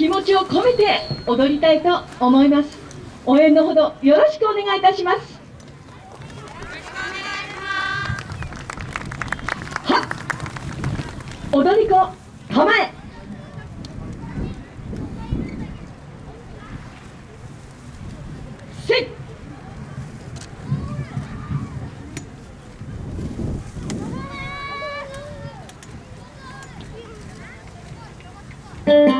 気持ちを込めて踊りたいと思います。応援のほどよろしくお願いいたします。はっ。踊り子構え。せい。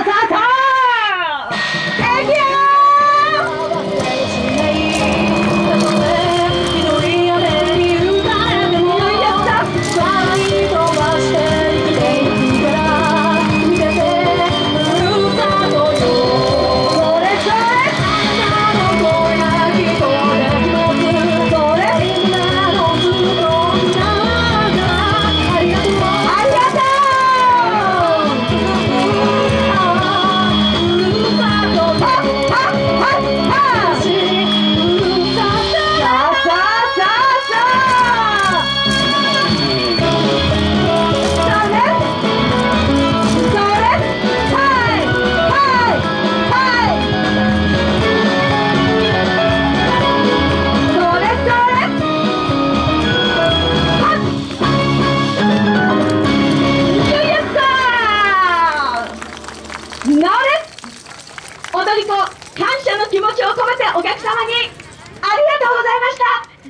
ノーです踊り子感謝の気持ちを込めてお客様にありがとうございました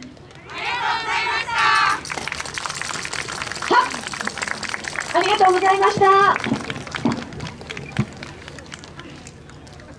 ありがとうございました。ありがとうございました。